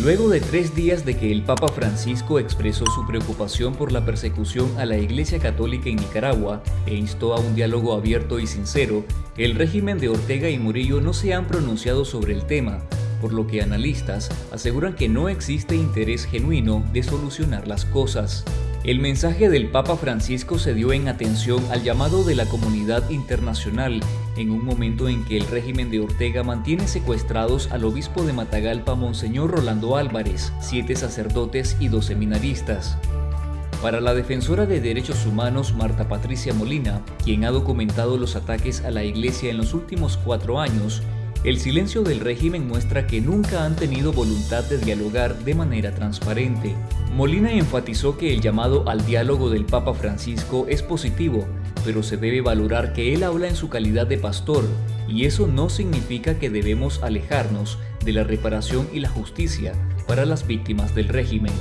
Luego de tres días de que el Papa Francisco expresó su preocupación por la persecución a la Iglesia Católica en Nicaragua e instó a un diálogo abierto y sincero, el régimen de Ortega y Murillo no se han pronunciado sobre el tema, por lo que analistas aseguran que no existe interés genuino de solucionar las cosas. El mensaje del Papa Francisco se dio en atención al llamado de la comunidad internacional en un momento en que el régimen de Ortega mantiene secuestrados al obispo de Matagalpa, Monseñor Rolando Álvarez, siete sacerdotes y dos seminaristas. Para la defensora de derechos humanos Marta Patricia Molina, quien ha documentado los ataques a la iglesia en los últimos cuatro años, el silencio del régimen muestra que nunca han tenido voluntad de dialogar de manera transparente. Molina enfatizó que el llamado al diálogo del Papa Francisco es positivo, pero se debe valorar que él habla en su calidad de pastor, y eso no significa que debemos alejarnos de la reparación y la justicia para las víctimas del régimen.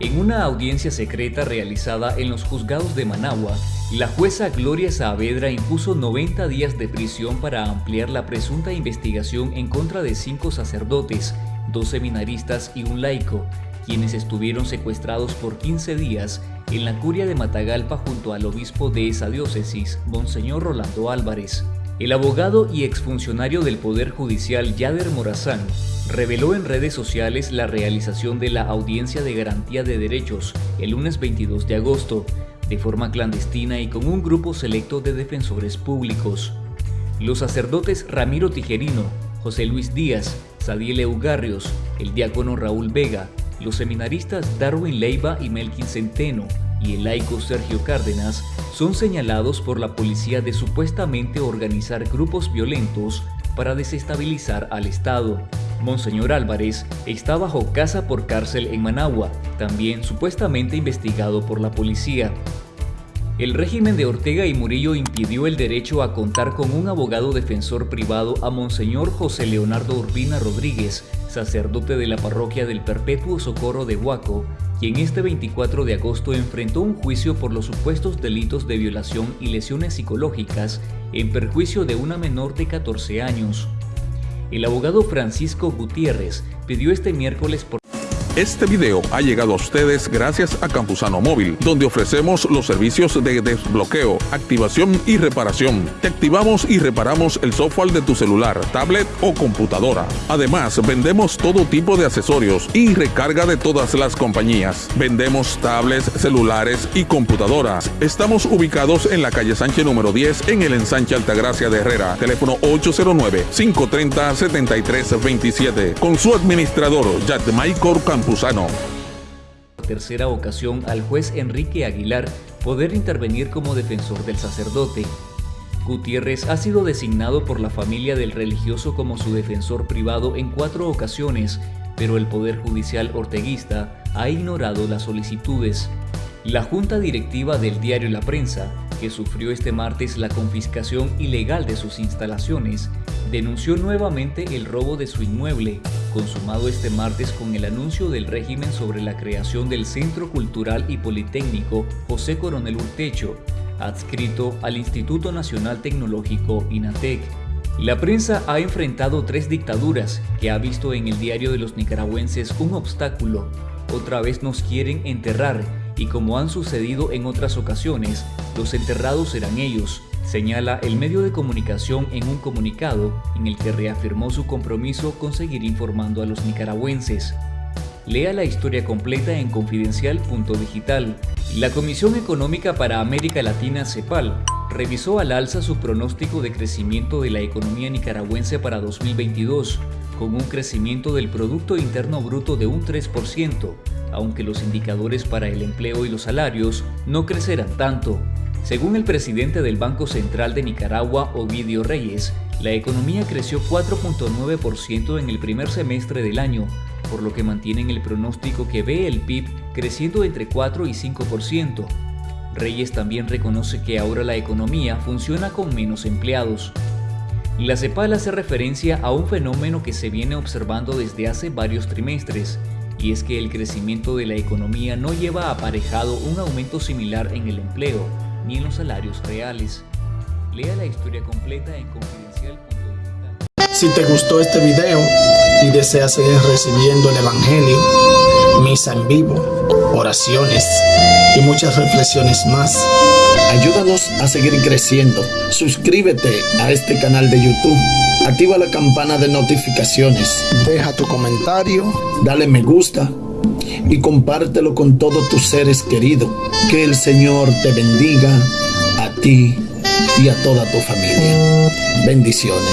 En una audiencia secreta realizada en los juzgados de Managua, la jueza Gloria Saavedra impuso 90 días de prisión para ampliar la presunta investigación en contra de cinco sacerdotes, dos seminaristas y un laico, quienes estuvieron secuestrados por 15 días en la curia de Matagalpa junto al obispo de esa diócesis, Monseñor Rolando Álvarez. El abogado y exfuncionario del Poder Judicial Yader Morazán reveló en redes sociales la realización de la audiencia de garantía de derechos el lunes 22 de agosto, de forma clandestina y con un grupo selecto de defensores públicos. Los sacerdotes Ramiro Tijerino, José Luis Díaz, Sadiel Eugarrios, el diácono Raúl Vega, los seminaristas Darwin Leiva y Melkin Centeno, y el laico Sergio Cárdenas son señalados por la policía de supuestamente organizar grupos violentos para desestabilizar al Estado. Monseñor Álvarez está bajo casa por cárcel en Managua, también supuestamente investigado por la policía. El régimen de Ortega y Murillo impidió el derecho a contar con un abogado defensor privado a Monseñor José Leonardo Urbina Rodríguez, sacerdote de la parroquia del Perpetuo Socorro de Huaco, quien este 24 de agosto enfrentó un juicio por los supuestos delitos de violación y lesiones psicológicas en perjuicio de una menor de 14 años. El abogado Francisco Gutiérrez pidió este miércoles por este video ha llegado a ustedes gracias a Campusano Móvil, donde ofrecemos los servicios de desbloqueo, activación y reparación. Te activamos y reparamos el software de tu celular, tablet o computadora. Además, vendemos todo tipo de accesorios y recarga de todas las compañías. Vendemos tablets, celulares y computadoras. Estamos ubicados en la calle Sánchez número 10 en el ensanche Altagracia de Herrera. Teléfono 809-530-7327. Con su administrador, Michael Campusano tercera ocasión al juez Enrique Aguilar poder intervenir como defensor del sacerdote. Gutiérrez ha sido designado por la familia del religioso como su defensor privado en cuatro ocasiones, pero el Poder Judicial orteguista ha ignorado las solicitudes. La junta directiva del diario La Prensa, que sufrió este martes la confiscación ilegal de sus instalaciones, denunció nuevamente el robo de su inmueble, consumado este martes con el anuncio del régimen sobre la creación del Centro Cultural y Politécnico José Coronel Urtecho, adscrito al Instituto Nacional Tecnológico INATEC. La prensa ha enfrentado tres dictaduras que ha visto en el diario de los nicaragüenses un obstáculo. Otra vez nos quieren enterrar y como han sucedido en otras ocasiones, los enterrados serán ellos, señala el medio de comunicación en un comunicado en el que reafirmó su compromiso con seguir informando a los nicaragüenses. Lea la historia completa en confidencial.digital. La Comisión Económica para América Latina CEPAL revisó al alza su pronóstico de crecimiento de la economía nicaragüense para 2022, con un crecimiento del Producto Interno Bruto de un 3%, aunque los indicadores para el empleo y los salarios no crecerán tanto. Según el presidente del Banco Central de Nicaragua, Ovidio Reyes, la economía creció 4.9% en el primer semestre del año, por lo que mantienen el pronóstico que ve el PIB creciendo entre 4 y 5%. Reyes también reconoce que ahora la economía funciona con menos empleados. La CEPAL hace referencia a un fenómeno que se viene observando desde hace varios trimestres, y es que el crecimiento de la economía no lleva aparejado un aumento similar en el empleo, ni en los salarios reales. Lea la historia completa en confidencial.digital. Si te gustó este video, y deseas seguir recibiendo el Evangelio, misa en vivo, oraciones y muchas reflexiones más. Ayúdanos a seguir creciendo. Suscríbete a este canal de YouTube. Activa la campana de notificaciones. Deja tu comentario. Dale me gusta. Y compártelo con todos tus seres queridos. Que el Señor te bendiga a ti y a toda tu familia. Bendiciones.